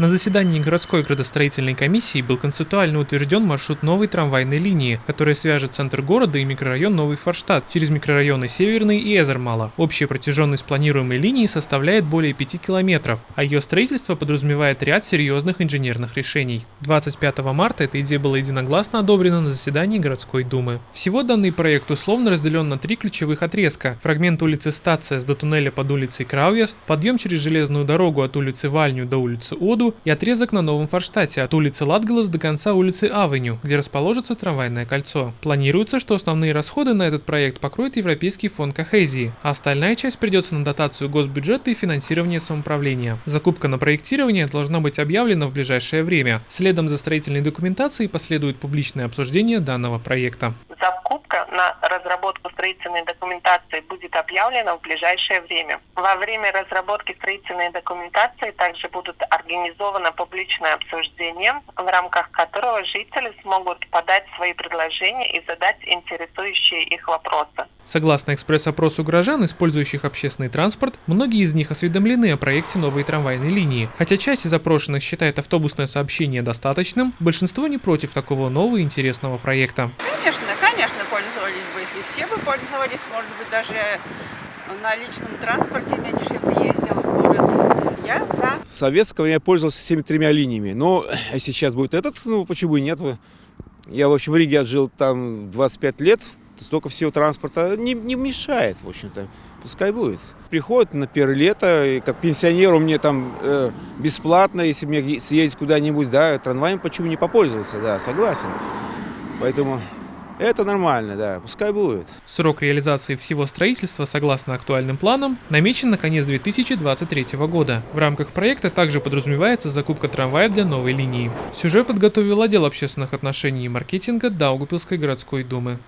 На заседании городской градостроительной комиссии был концептуально утвержден маршрут новой трамвайной линии, которая свяжет центр города и микрорайон Новый Форштадт через микрорайоны Северный и Эзермала. Общая протяженность планируемой линии составляет более 5 километров, а ее строительство подразумевает ряд серьезных инженерных решений. 25 марта эта идея была единогласно одобрена на заседании городской думы. Всего данный проект условно разделен на три ключевых отрезка. Фрагмент улицы Стация до туннеля под улицей Крауес, подъем через железную дорогу от улицы Вальню до улицы Оду и отрезок на Новом Форштате от улицы Латгалас до конца улицы Авеню, где расположится трамвайное кольцо. Планируется, что основные расходы на этот проект покроет Европейский фонд Кохезии, а остальная часть придется на дотацию госбюджета и финансирование самоуправления. Закупка на проектирование должна быть объявлена в ближайшее время. Следом за строительной документацией последует публичное обсуждение данного проекта. Закупка на разработку строительной документации будет объявлена в ближайшее время. Во время разработки строительной документации также будут организовано публичное обсуждение, в рамках которого жители смогут подать свои предложения и задать интересующие их вопросы. Согласно экспресс-опросу горожан, использующих общественный транспорт, многие из них осведомлены о проекте новой трамвайной линии. Хотя часть из опрошенных считает автобусное сообщение достаточным, большинство не против такого нового интересного проекта. Конечно, конечно, пользовались бы. И все бы пользовались, может быть, даже на личном транспорте меньше бы ездил в город. Я за. Советского я пользовался всеми тремя линиями. Но если сейчас будет этот, ну почему и нет? Я, в общем, в Риге отжил там 25 лет, столько всего транспорта не, не мешает, в общем-то. Пускай будет. Приходит на первое лето, как пенсионеру мне там э, бесплатно, если мне съездить куда-нибудь, да, трамваем почему не попользоваться, да, согласен. Поэтому это нормально, да, пускай будет. Срок реализации всего строительства, согласно актуальным планам, намечен на конец 2023 года. В рамках проекта также подразумевается закупка трамваев для новой линии. Сюжет подготовил отдел общественных отношений и маркетинга Даугупилской городской думы.